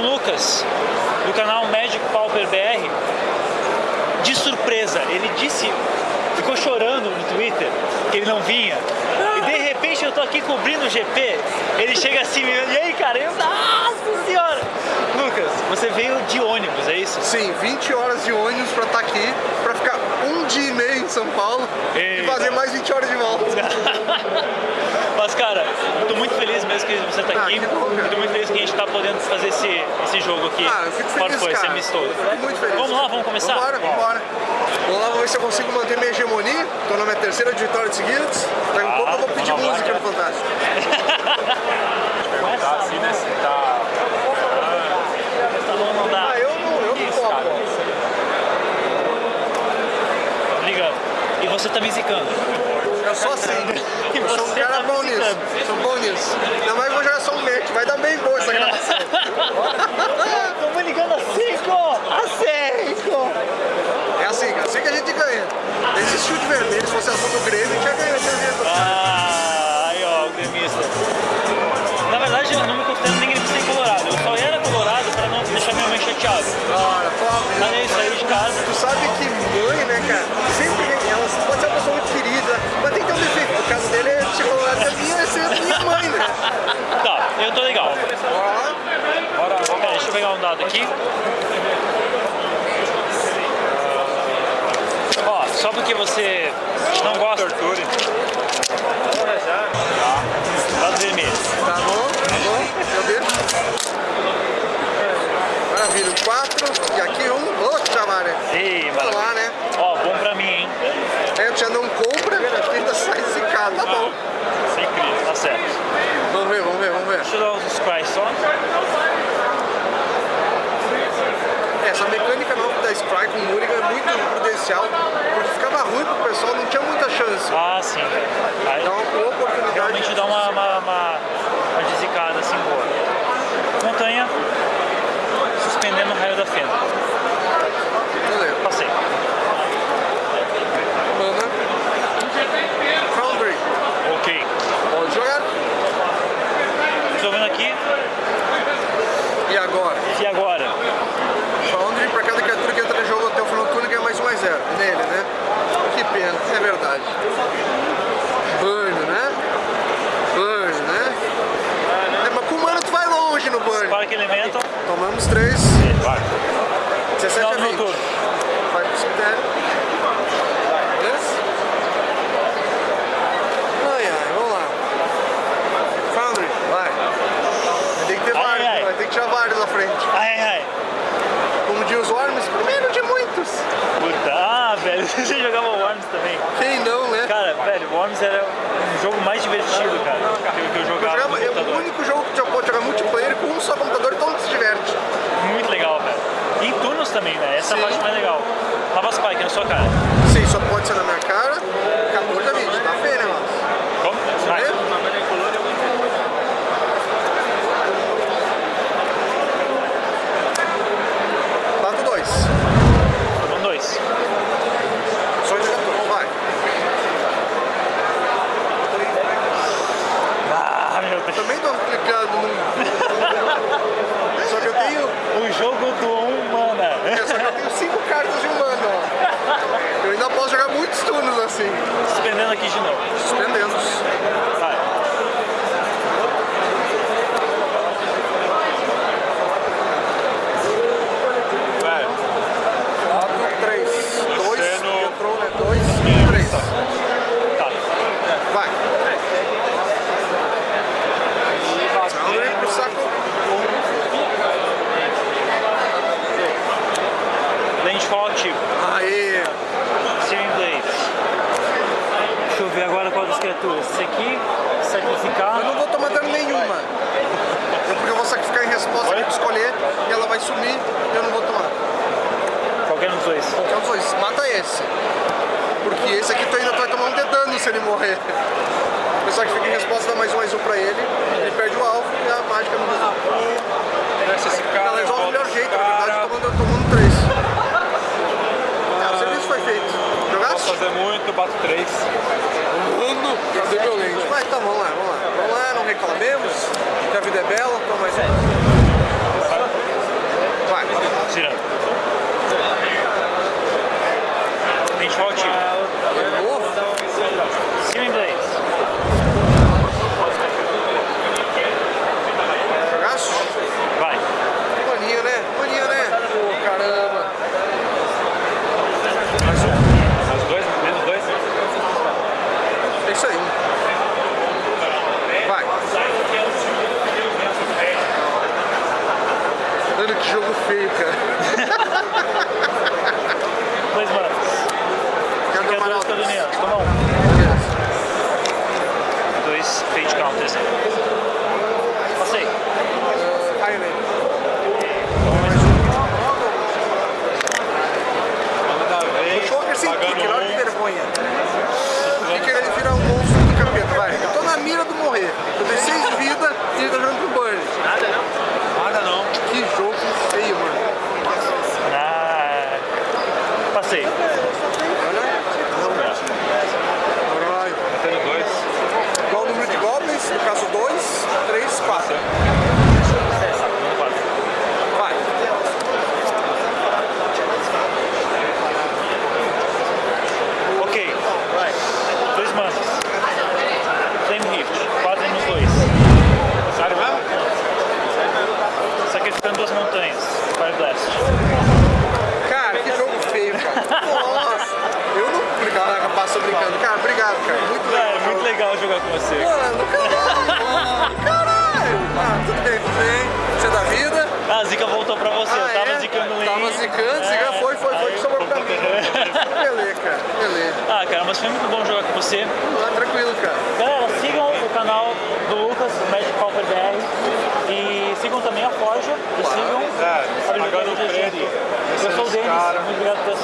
o Lucas, do canal Magic Pauper BR, de surpresa. Ele disse, ficou chorando no Twitter que ele não vinha. E de repente eu tô aqui cobrindo o GP, ele chega assim, e aí cara, eu, nossa senhora! Lucas, você veio de ônibus, é isso? Sim, 20 horas de ônibus pra estar aqui, pra ficar um dia e meio em São Paulo Eita. e fazer mais 20 horas de volta. Mas cara, tô muito mesmo que você tá Ah, aqui. Tô muito feliz que a gente tá podendo fazer esse, esse jogo aqui. Ah, eu fico feliz, foi, esse cara. amistoso. Fico muito feliz. Vamos lá, vamos começar? Vambora, vambora. Vamos lá, vamos ver se eu consigo manter minha hegemonia. Tô na minha terceira de vitória seguidas. Daqui a Ah, pouco eu vou pedir música no Fantástico. Tá assim, né? Se tá... Tá bom, não dá. Ah, eu não, eu não topo. Obrigado. E você tá me zicando. Eu sou assim. E Eu sou um você cara zicando. Sou bom nisso. Ainda mais vou jogar só um match. Vai dar bem boa essa gravação. Tamo ligando a 5! A 5! É assim. Assim que a gente ganha. Esse chute vermelho, se fosse azul do Grêmio, a gente já ganhou. Não gosta. Torture. Dado vermelho. tá bom, tá bom, deixa eu. Maravilha, quatro, e aqui um, outro chamaré. Ei, Olha maravilha. lá, né? Ó, bom pra mim, hein? É, já não compra, ainda sai zicado, tá bom. Sem crise, tá certo. Vamos ver, vamos ver, vamos ver. Deixa eu dar uns sprites só. Essa mecânica nova da Spry com Mulligan é muito prudencial, porque Ah, sim. Aí, Então, com oportunidade... realmente dá uma, uma, uma, uma desicada assim boa. Montanha, suspendendo o raio da fenda. Beleza. Passei. Mana. Foundry. Ok. Pode jogar. Tô vendo aqui. E agora? E agora? Foundry, pra cada criatura que entra no jogo até o final do turno ganha mais um mais zero. Nele, né? Que pena, é verdade. Burn, né? Burn, né? É, mas com mana tu vai longe no Burn. Spark Elemental. Tomamos 3, Vai. 17 Final a do 20. turno. Vai pro cemitério. Beleza? Ai, ai, vamos lá. Foundry, vai. Vai ter que ter Ai, vários, ai. vai ter que tirar vários na frente. Ai, ai. Como diz os Worms, primeiro de muitos. Puta. Ah, velho. Você jogava Worms também. Quem não, né? Cara, velho, Worms era um jogo mais divertido, cara, que, eu Eu jogava jogava, no é o único jogo que já pode jogar multiplayer com um só computador e todo mundo se diverte. Muito legal, velho. E em turnos também, né? Essa é a Sim. parte mais legal. Lava Spike na sua cara. Sim, só pode ser na minha cara. 14 a 20, tá feio, né, mano? Como? Vai. Vê? Quatro, dois. Tomando dois. Só de 14, vai. Ah, meu Deus. Também tô clicando no... Só que eu tenho... O jogo do um mana. é, Só que eu tenho cinco cartas de humano, posso jogar muitos turnos assim. Suspendendo aqui de novo. Suspendemos. Vai. Vai. 4, 3, 2, Terceiro. entrou, né? 2, 3. Tá. Vai. Não, vem pro saco. Landfall ativo. Aê. Searing Blades. Deixa eu ver agora qual das criaturas. Esse aqui, sacrificar. Eu não vou tomar dano nenhuma. É porque eu vou sacrificar em resposta que tu escolher e ela vai sumir eu não vou tomar. Qualquer um dos dois. Qualquer um dos dois. Mata esse. Porque esse aqui tu ainda vai tomar um de dano se ele morrer. Eu sacrifico em resposta, dá mais um, mais um pra ele. Ele perde o alvo e a mágica não resolve. Desce esse cara, Ela resolve volta melhor jeito, na verdade, tomando, tomando três. É, o serviço foi feito. Posso Jogaste? fazer muito, bato três. Mano, cadê violento? Mas tá, vamos lá, vamos lá. Vamos lá, não reclamemos. Que a vida é bela, toma mais um. Mano, que jogo feio, cara. Dois manos. Quero dar uma Criaturas nota. cardonianas. Toma um. Yes. Dois fate counters. Passei. Highland. Manda vez. Joker sem pagando kicker, olha que um. vergonha. Kicker ele vira um monstro do capeta, vai. Eu tô na morrer. Eu tenho seis vidas e ele tá jogando pro Burn. Nada não. Que jogo feio, mano. Ah, passei. Caralho. Tendo dois. Igual o número de goblins, no caso 2, 3, 4. Um, quatro. Vai. Ok. Dois manos. Flame Rift. Quatro nos dois. Sério mesmo? Sacrificando duas montanhas. Fire Blast. Cara, que jogo feio, cara. Nossa. Eu não. Obrigado, brincando. Cara, obrigado, cara. Muito legal. Cara, é muito legal jogar com você. Mano, caralho. Caralho. Ah, tudo bem, tudo bem. Você é da vida. Ah, a Zika voltou pra você. Ah, eu tava é? zicando ele. Tava zicando, zica foi, foi, foi, que sobrou pra mim. Beleza, cara. Beleza. Ah, cara, mas foi muito bom jogar com você. Ah, tranquilo, cara. Galera, sigam o canal do Lucas, o Magic Pauper BR. E sigam também a Forja. E sigam É, a Biblioteca pagando de preto. Eu sou o Denis, muito obrigado por.